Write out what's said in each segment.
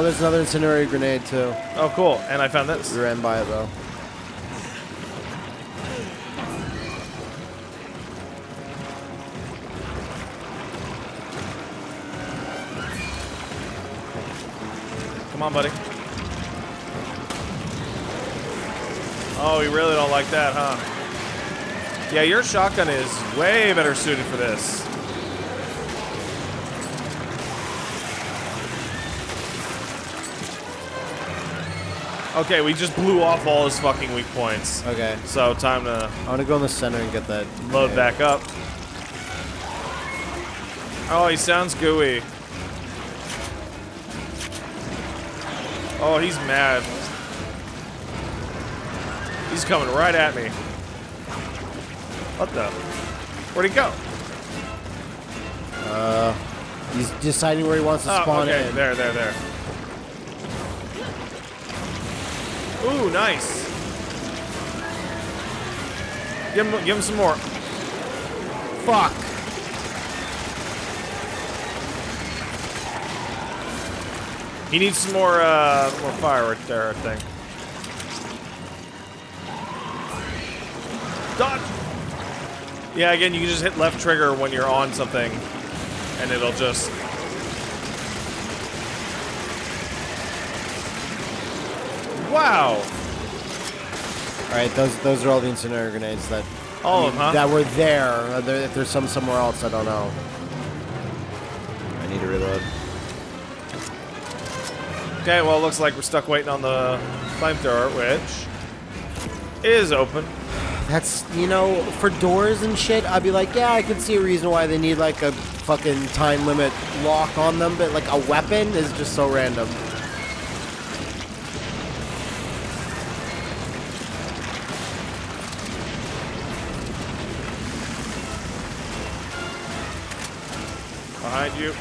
Oh, there's another incendiary grenade too. Oh, cool. And I found this. We ran by it though. Come on, buddy. Oh, you really don't like that, huh? Yeah, your shotgun is way better suited for this. Okay, we just blew off all his fucking weak points. Okay. So time to I want to go in the center and get that. load grenade. back up. Oh, he sounds gooey. Oh, he's mad. He's coming right at me. What the? Where'd he go? Uh, he's deciding where he wants to Oh, spawn okay, in. there, there, there. Ooh, nice. Give him, give him some more. Fuck. He needs some more, uh, more fire right there, I think. Dodge! Yeah, again, you can just hit left trigger when you're on something, and it'll just... Wow! All right, those those are all the incendiary grenades that All of them, huh? that were there. There. If there's some somewhere else, I don't know. I need to reload. Okay, well, it looks like we're stuck waiting on the flamethrower, which is open. That's you know, for doors and shit, I'd be like, yeah, I could see a reason why they need like a fucking time limit lock on them, but like a weapon is just so random. You.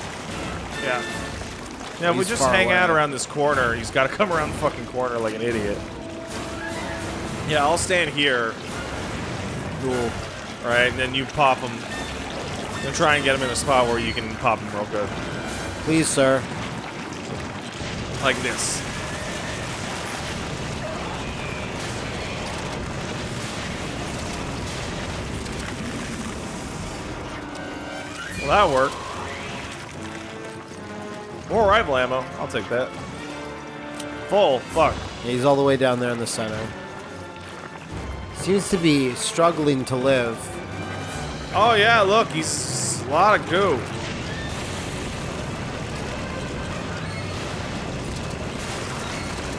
Yeah. Yeah, we just hang away. out around this corner. He's got to come around the fucking corner like an idiot. Yeah, I'll stand here. Cool. Alright, and then you pop him. And try and get him in a spot where you can pop him real good. Please, sir. Like this. Well, that worked. More rifle ammo. I'll take that. Full. Fuck. Yeah, he's all the way down there in the center. Seems to be struggling to live. Oh, yeah, look. He's a lot of goo.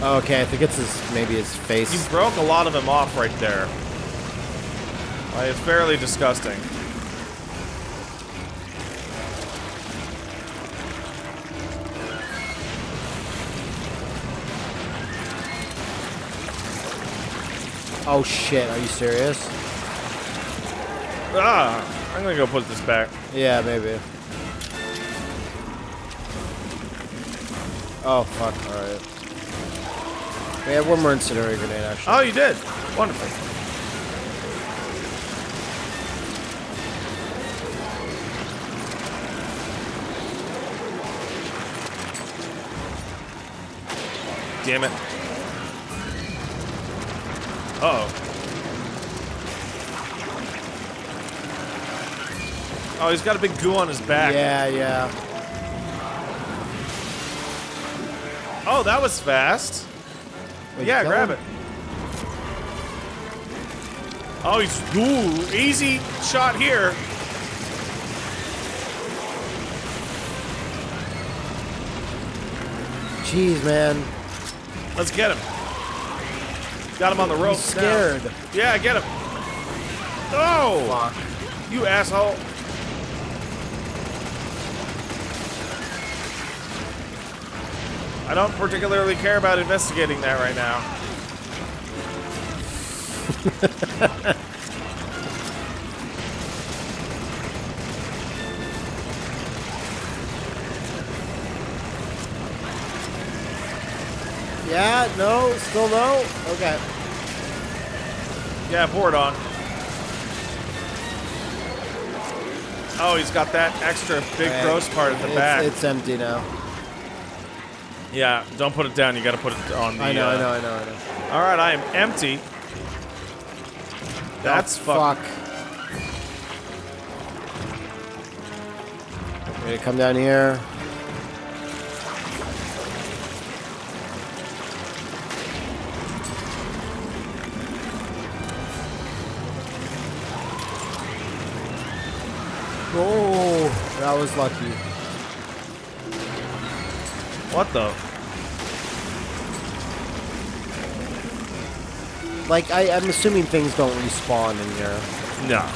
Okay, I think it's his maybe his face. You broke a lot of him off right there. Like, it's fairly disgusting. Oh shit, are you serious? Ah! I'm gonna go put this back. Yeah, maybe. Oh fuck, alright. We have one more incendiary grenade actually. Oh, you did. Wonderful. Damn it. Uh oh. Oh, he's got a big goo on his back. Yeah, yeah. Oh, that was fast. Wait, yeah, grab killed it. Oh, he's ooh, easy shot here. him? Jeez, man. Let's get him. Got him on the rope. He's scared. Yeah, get him. Oh, Fuck. you asshole. I don't particularly care about investigating that right now. No, still no? Okay. Yeah, pour it on. Oh, he's got that extra big Alright, gross part at the it's, back. It's empty now. Yeah, don't put it down. You got to put it on the. I know, uh, I know, I know, I know. All right, I am empty. That's oh, fuck. Ready to come down here? That was lucky. What the? Like, I, I'm assuming things don't respawn in here. No.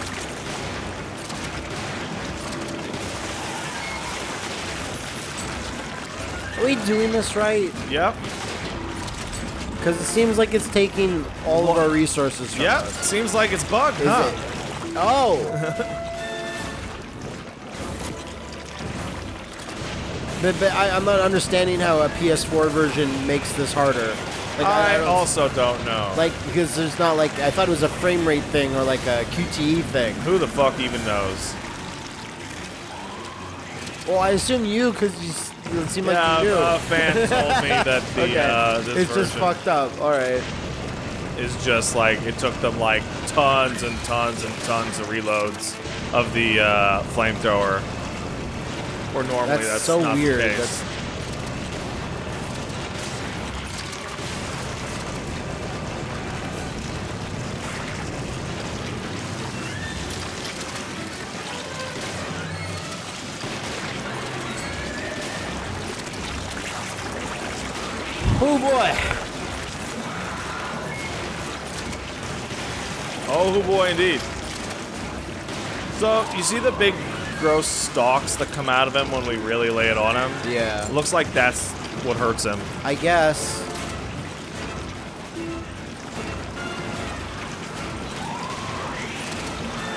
Are we doing this right? Yep. Because it seems like it's taking all of our resources from Yep. us. Seems like it's bugged, Is huh? it? Oh. but but I, I'm not understanding how a PS4 version makes this harder. Like, I, don't- also don't know. like because there's not like I thought it was a frame rate thing or like a QTE thing. Who the fuck even knows? Well, I assume you because you it seem like you do. a fan told me that the okay, uh, this it's just fucked up. All right. is just like it took them like tons and tons and tons of reloads of the uh, flamethrower. Or normally That's, that's, so not the weird. case. That's, oh boy. Oh boy, indeed. So you see the big gross stalks that come out of him when we really lay it on him? Yeah. Looks like that's what hurts him. I guess.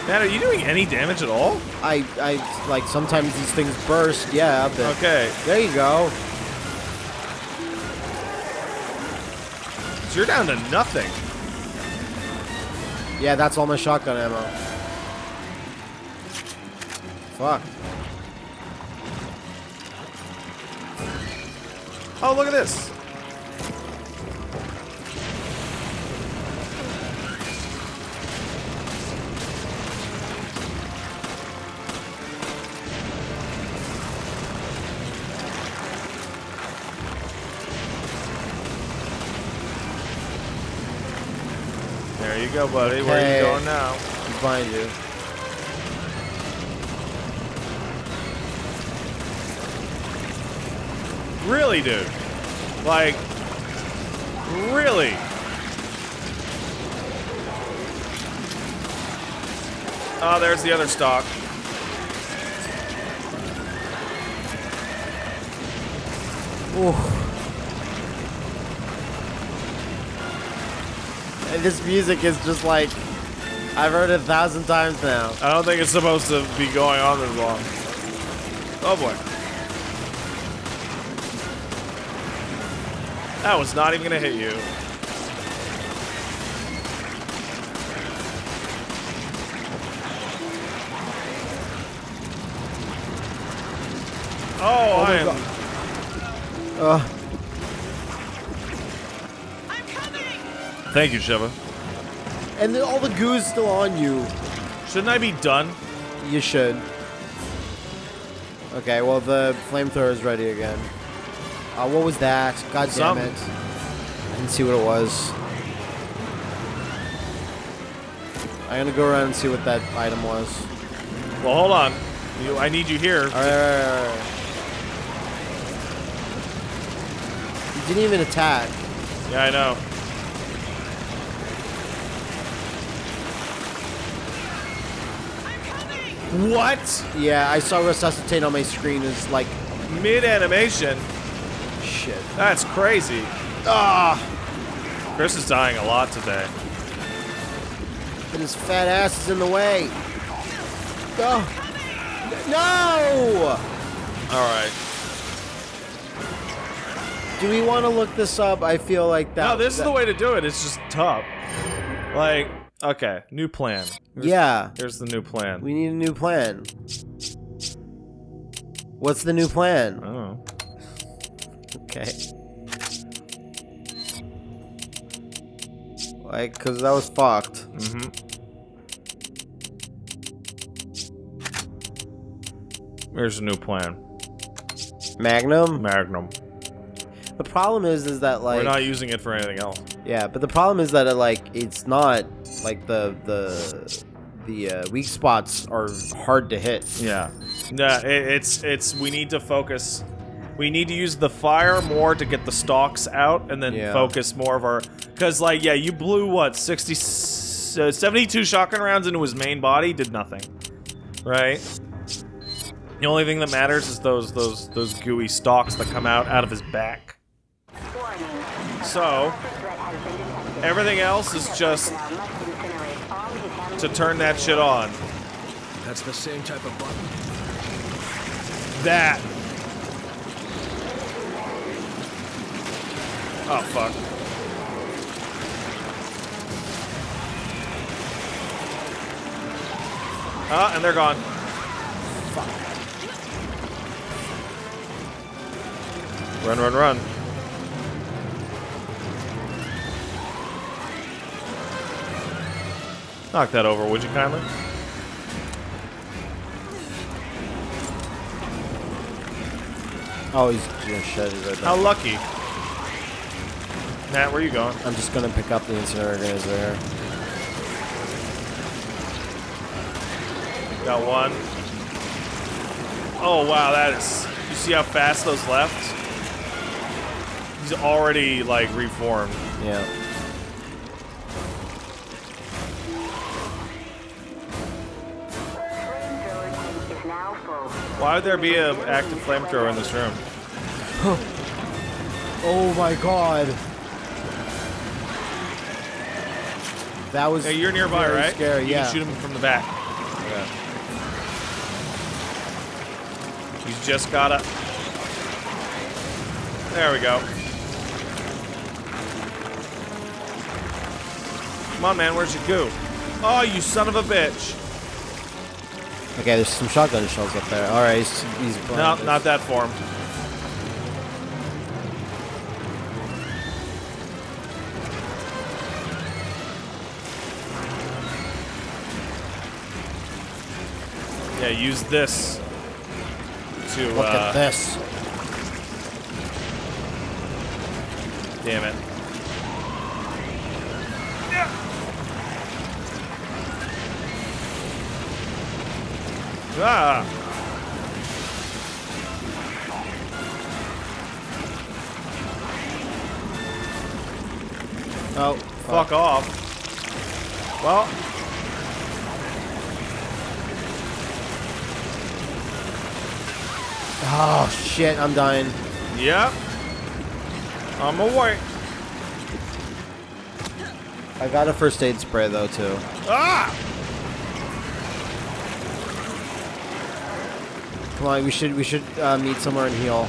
Man, are you doing any damage at all? I, I like sometimes these things burst, yeah, but Okay, there you go. so you're down to nothing. Yeah, that's all my shotgun ammo. Fuck. Oh, look at this. There you go, buddy. Where are you going now? Behind you. Really, dude? Like, really? Oh, there's the other stock. Ooh. And this music is just like I've heard it a thousand times now. I don't think it's supposed to be going on this long. Oh boy. That was not even gonna hit you. Oh, oh I am. Ugh. Thank you, Sheva. And then all the goo's still on you. Shouldn't I be done? You should. Okay, well the flamethrower is ready again. Uh, what was that? God damn it! I didn't see what it was. I'm gonna go around and see what that item was. Well, hold on. You, I need you here. All right, all right, all right. You didn't even attack. Yeah, I know. What? Yeah, I saw resuscitate on my screen is like Mid animation? Shit. That's crazy. Ah, Chris is dying a lot today. and his fat ass is in the way. Oh. No! All right. Do we want to look this up? I feel like that. No, this is the way to do it. It's just tough. Like, okay, new plan. Here's- Yeah, Here's the new plan. we need a new plan. What's the new plan? I don't know. Okay. Like, cause that was fucked. Mm-hmm. Here's a new plan. Magnum. Magnum. The problem is, is that like, We're not using it for anything else. yeah, but the problem is that it, like it's not like the the the uh, weak spots are hard to hit. Yeah. yeah. it, it's it's we need to focus. We need to use the fire more to get the stalks out, and then Yeah. focus more of our. Because like, yeah, you blew what 60, uh, 72 shotgun rounds into his main body, did nothing, right? The only thing that matters is those those those gooey stalks that come out out of his back. So everything else is just to turn that shit on. That's the same type of button. That. Oh, fuck. Ah, and they're gone. Fuck. Run, run, run. Knock that over, would you kindly? Oh, he's gonna shut it right How back. lucky. Matt, where are you going? I'm just gonna pick up the incinerator organizer here. Got one. Oh wow, that is. You see how fast those left? He's already like reformed. Yeah. Why would there be an active flamethrower in this room? Oh my god. That was. Hey, you're nearby, right? Scary. You yeah. can shoot him from the back. Yeah. He's just gotta. There we go. Come on, man. Where's your goo? Oh, you son of a bitch. Okay, there's some shotgun shells up there. All right, he's, he's No, not that form. Yeah, use this to. Look uh, at this. Damn it. Ah! Oh, Fuck off. Well. Oh shit, I'm dying. Yep. I'm away. I got a first aid spray though too. Ah! Come on, we should we should uh, meet somewhere and heal.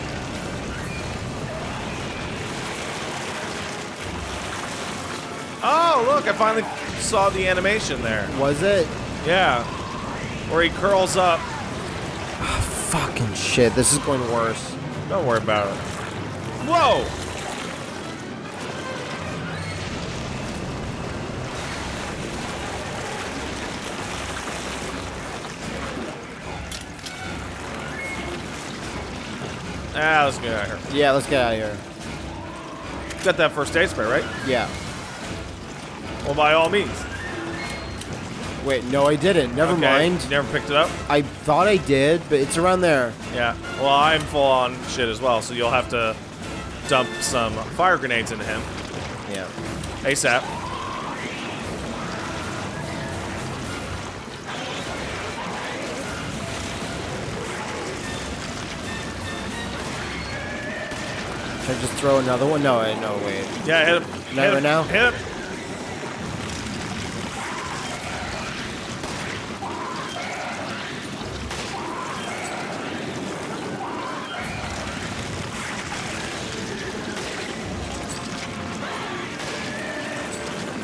Oh, look, I finally saw the animation there. Was it? Yeah. Where he curls up. Fucking shit, this is going worse. Don't worry about it. Whoa! Ah, let's get out of here. Yeah, let's get out of here. Got that first aid spray, right? Yeah. Well, by all means. Wait, no, I didn't. Never Okay, mind. You never picked it up? I thought I did, but it's around there. Yeah. Well, I'm full on shit as well, so you'll have to dump some fire grenades into him Yeah. ASAP. Should I just throw another one? No, I no wait. Yeah, hit him. Not hit right him. now? Hit him.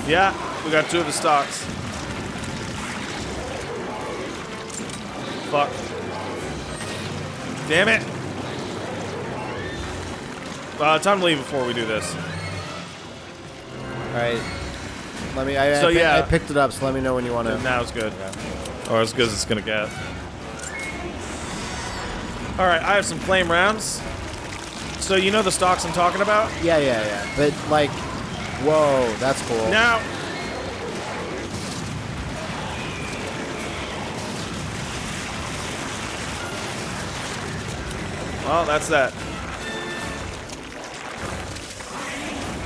Yeah, we got two of the stocks. Fuck. Damn it. Uh, time to leave before we do this. All right. Let me. I, So, I, yeah. I picked it up. So let me know when you want to. Now it's good. Or as good as it's gonna get. All right, I have some flame rounds. So you know the stocks I'm talking about? Yeah, yeah, yeah. But like, whoa, that's cool. Now. Well, that's that.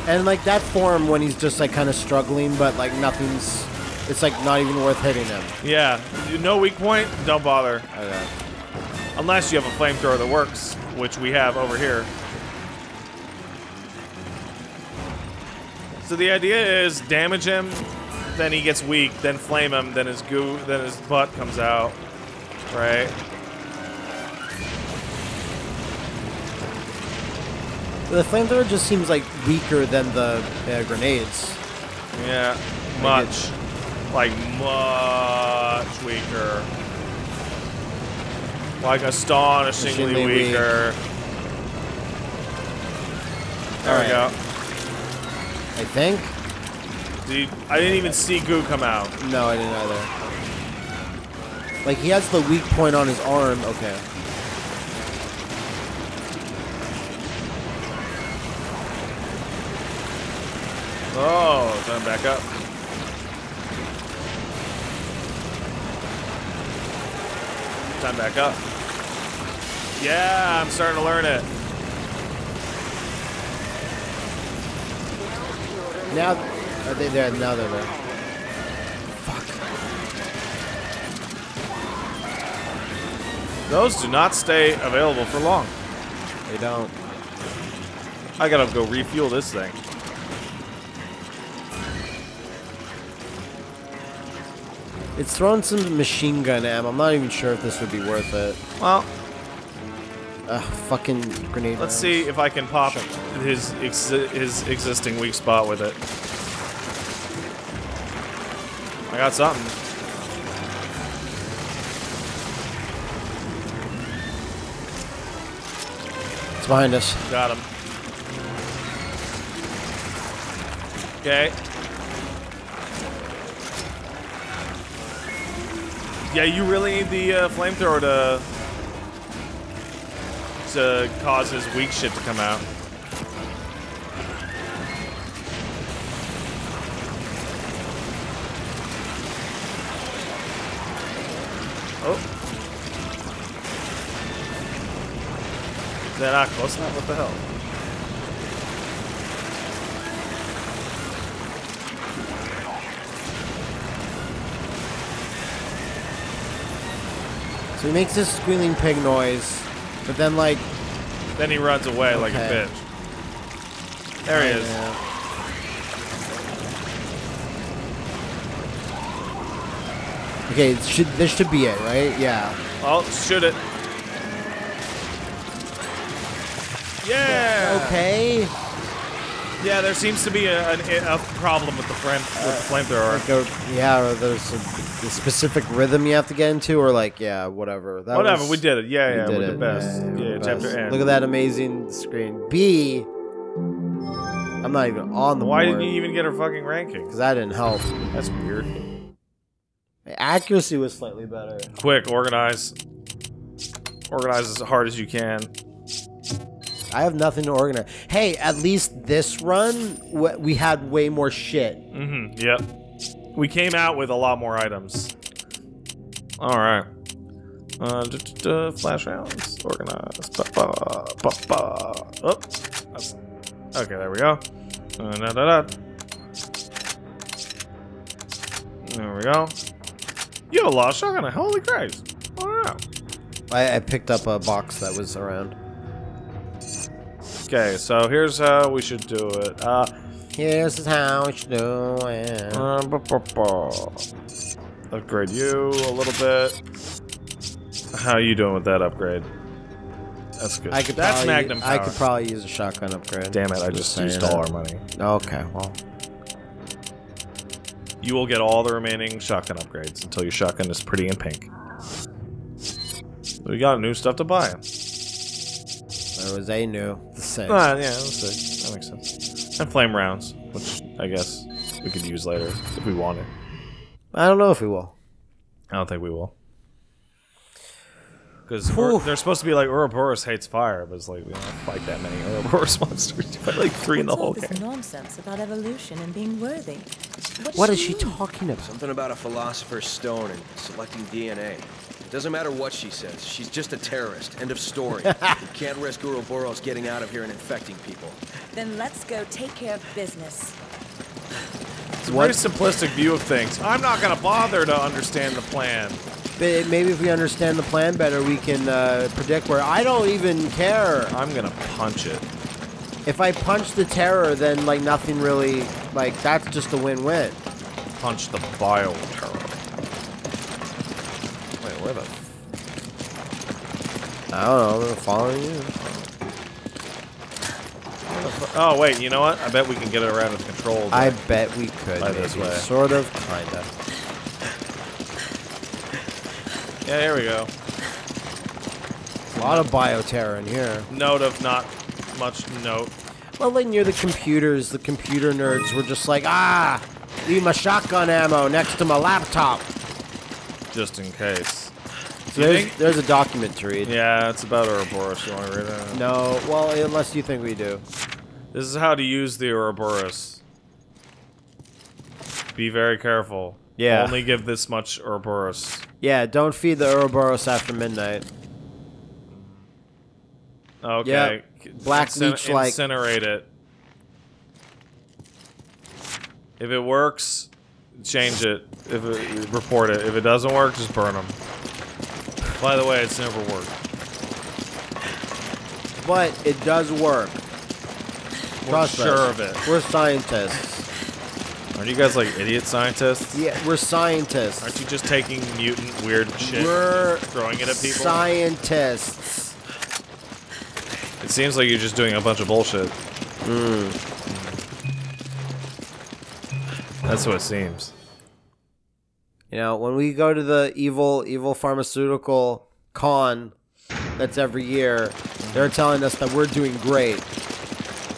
And like that form when he's just like kind of struggling, but like nothing's. It's like not even worth hitting him. Yeah, you- no weak point. Don't bother, Okay. unless you have a flamethrower that works, which we have over here. So the idea is damage him, then he gets weak, then flame him, then his goo, then his butt comes out, right? The flamethrower just seems like weaker than the uh, grenades. Yeah, much, like much weaker, like astonishingly Astonishingly weak. weaker. There we Alright. go. I think. Dude, I didn't even see goo come out. No, I didn't either. Like he has the weak point on his arm. Okay. Oh, turn back up. Time back up. Yeah, I'm starting to learn it. Now, are they there? Now they're there. Fuck. Those do not stay available for long. They don't. I gotta go refuel this thing. It's throwing some machine gun ammo. I'm not even sure if this would be worth it. Well, Ugh, fucking grenade. let's rounds. see if I can pop his exi his existing weak spot with it. I got something. It's behind us. Got him. Okay. Yeah, you really need the uh, flamethrower to to uh, cause his weak shit to come out. Oh. They're not close enough? What the hell? So he makes this squealing pig noise, but then like Then he runs away like a Okay. bitch. There he is. Yeah. Okay, should this should be it, right? Yeah. Oh, shoot it. Yeah. Okay. Yeah, there seems to be a, a, a problem with the flame with the flamethrower. Like yeah, or there's a, a specific rhythm you have to get into, or like yeah, whatever. That Whatever, was- we did it. Yeah, we yeah, did we're it. the best. we're Yeah, the chapter best. end. Look at that amazing screen. B. I'm not even on the Why board didn't you even get her fucking ranking? because that didn't help. That's weird. Accuracy was slightly better. Quick, organize. Organize as hard as you can. I have nothing to organize. Hey, at least this run we had way more shit. Mm-hmm. Yep. We came out with a lot more items. All right. Uh, d- d- d- flash rounds. Organize. Ba ba ba ba. That's- okay. There we go. Uh, da, da, da. There we go. You have a lot of shotgun. Holy Christ! Wow. I, I picked up a box that was around. Okay, so here's how we should do it. Uh, Here's how we should do it. Uh, Upgrade you a little bit. How you doing with that upgrade? That's good. I could That's probably, Magnum power. I could probably use a shotgun upgrade. Damn it! I just used all our money. Okay, well, You will get all the remaining shotgun upgrades until your shotgun is pretty and pink. We got new stuff to buy. All It was a new. The six. Ah, yeah, that's it. That makes sense. And flame rounds, which I guess we could use later if we want wanted. I don't know if we will. I don't think we will. Because they're supposed to be like Ouroboros hates fire, but it's like we don't fight that many Ouroboros monsters. You fight like three in the whole game. nonsense about evolution and being worthy? What, What does is she talking about? Something about a philosopher's stone and selecting DNA. It doesn't matter what she says. She's just a terrorist. End of story. you can't risk Ouroboros getting out of here and infecting people. Then let's go take care of business. It's a very simplistic view of things. I'm not gonna bother to understand the plan. But Maybe if we understand the plan better, we can uh, predict where. I don't even care. I'm gonna punch it. If I punch the terror, then like nothing really. Like that's just a win-win. Punch the bio terror. Where the? I don't know. I'm following you. Oh wait, you know what? I bet we can get it around its control. I bet we could. By this way. Sort of, kinda. yeah, here we go. A lot of bioterror in here. Note of not much note. Well, like near the computers, the computer nerds were just like, ah, leave my shotgun ammo next to my laptop. just in case. So there's, think- there's a document to read. Yeah, it's about Ouroboros. You want to read it? No, well, unless you think we do. This is how to use the Ouroboros. Be very careful. Yeah. Only give this much Ouroboros. Yeah, don't feed the Ouroboros after midnight. Okay. Yeah, black Incin- leech-like. Incinerate it. If it works, change it. If it, report it. If it doesn't work, just burn them. By the way, it's never worked. But it does work. We're Trust sure us. of it. We're scientists. Aren't you guys like idiot scientists? Yeah, we're scientists. Aren't you just taking mutant weird shit We're and throwing it at people? Scientists. It seems like you're just doing a bunch of bullshit. Hmm. That's what it seems. You know, when we go to the evil, evil pharmaceutical con that's every year, they're telling us that we're doing great.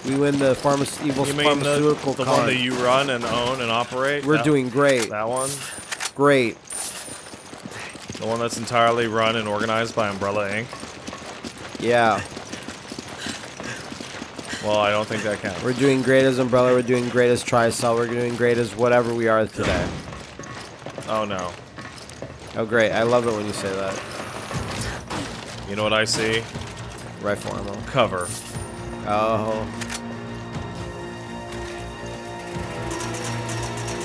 We win the pharma- evil You mean the, pharmaceutical the con. one that you run and own and operate? we're That- doing great. that one. Great. The one that's entirely run and organized by Umbrella Inc. Yeah. Well, I don't think that counts. We're doing great as Umbrella. We're doing great as Tricell. We're doing great as whatever we are today. Oh no. Oh, great. I love it when you say that. You know what I see? Rifle ammo. Cover. Oh.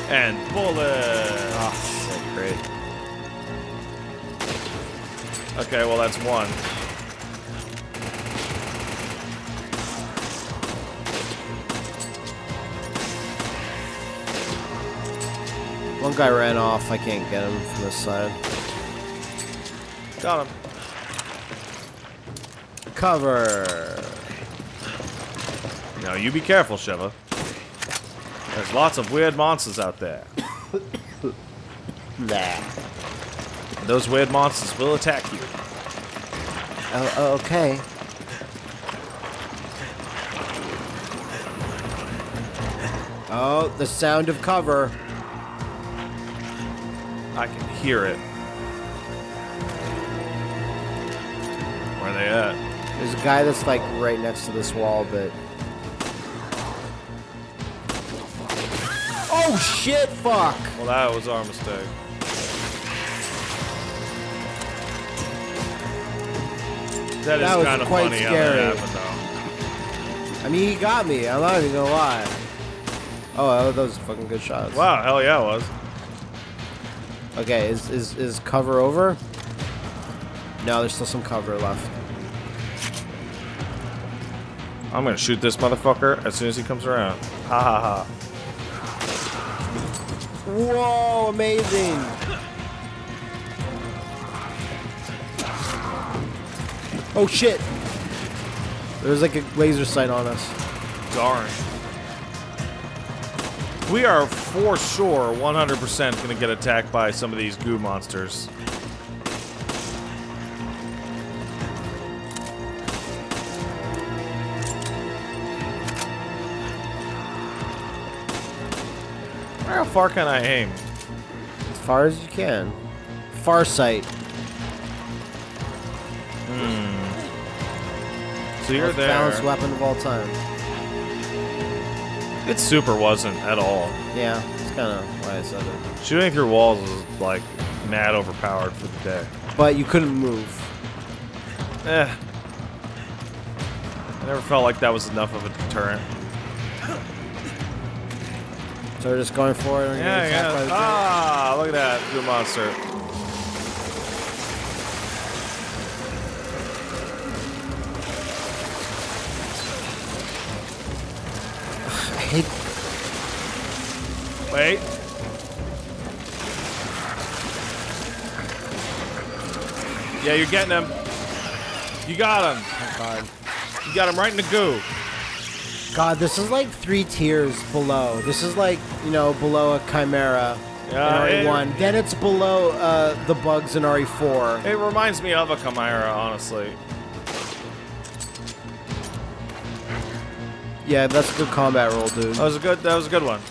And bullet. Oh, ah, sick. Great. Okay, well that's one. One guy ran off. I can't get him from this side. Got him. Cover. Now you be careful, Sheva. There's lots of weird monsters out there. Nah. Those weird monsters will attack you. Oh, oh, okay. Oh, the sound of cover. I can hear it. Where are they at? There's a guy that's like right next to this wall, but. Oh shit! Fuck! Well, that was our mistake. That is That was kind of quite funny scary. how that happened, though. I mean, he got me. I'm not even gonna lie. Oh, that was fucking good shots. Wow, hell yeah, it was. Okay, is is is cover over? No, there's still some cover left. I'm gonna shoot this motherfucker as soon as he comes around. Ha ha ha. Whoa! Amazing. Oh shit! There's like a laser sight on us. Darn. We are for sure 100% gonna get attacked by some of these goo monsters. How far can I aim? As far as you can. Far sight. Hmm. So you're Most there. Balanced weapon of all time. It super wasn't at all. Yeah, that's kind of why I said it. Shooting through walls is like mad overpowered for the day. But you couldn't move. Eh. I never felt like that was enough of a deterrent. So we're just going for it. and Yeah, getting attacked by yeah. Ah, look at that. Good monster. Wait. Yeah, you're getting him. You got him. Oh God. You got him right in the goo. God, this is like three tiers below. This is like you know below a Chimera Yeah, in it- RE1. Then it's below uh, the bugs in RE4. It reminds me of a Chimera, honestly. Yeah, that's a good combat roll, dude. That was a good. That was a good one.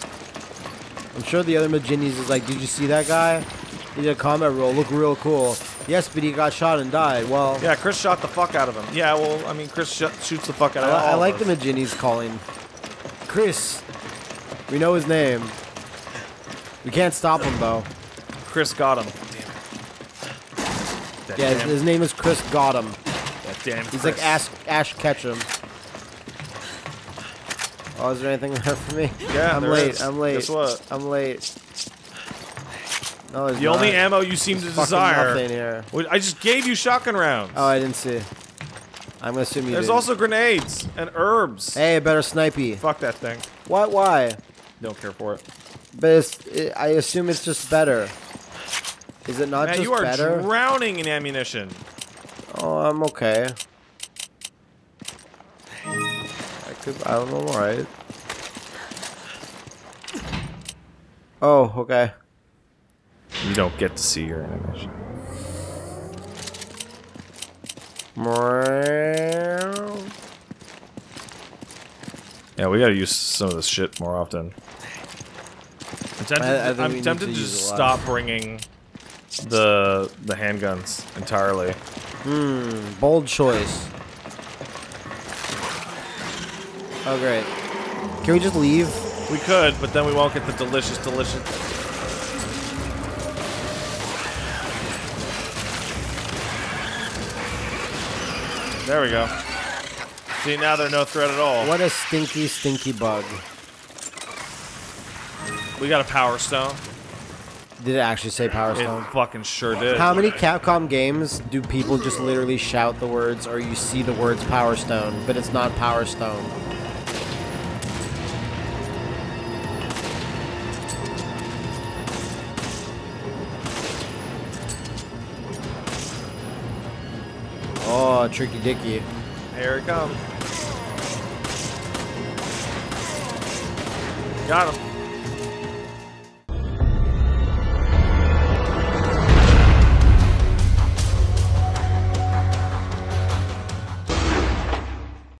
I'm sure the other Majinis is like, did you see that guy? He did a combat roll, look real cool. Yes, but he got shot and died. Well, Yeah, Chris shot the fuck out of him. Yeah, well, I mean, Chris sh shoots the fuck out I, of I like the. Majinis calling. Chris. We know his name. We can't stop him though. Chris got him. That Yeah, his, damn, his name is Chris Gotham. that damn He's Chris. like Ash, Ash Ketchum. Oh, is there anything there for me? Yeah, I'm late. is. I'm late. Guess what? I'm late. No, there's The only ammo you seem to There's fucking desire. nothing here. I just gave you shotgun rounds. Oh, I didn't see. I'm gonna assume you There's didn't. also grenades and herbs. Hey, better snipey. Fuck that thing. What? Why? Don't care for it. But it's, it, I assume it's just better. Is it not Man, just you are better? drowning in ammunition. oh, I'm okay. I. I don't know. I'm alright. Oh, okay. You don't get to see your ammunition. Yeah, we gotta use some of this shit more often. I'm tempted, I- I I'm tempted to to, just stop bringing the the handguns entirely. Hmm. Bold choice. Oh, great. Can we just leave? We could, but then we won't get the delicious, delicious. There we go. See, now they're no threat at all. What a stinky, stinky bug. We got a power stone. Did it actually say Power It Stone? fucking sure did. How many Capcom games do people just literally shout the words or you see the words Power Stone, but it's not Power Stone? Tricky Dicky. Here it comes. Got him.